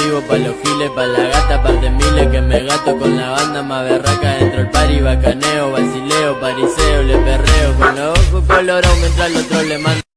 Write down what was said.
Siempre anda motivo pa' los giles, pa' la gata, par de miles que me gato con la banda más berraca dentro el party, bacaneo, basileo, pariseo, le perreo con los ojos colorados mientras el otro le manda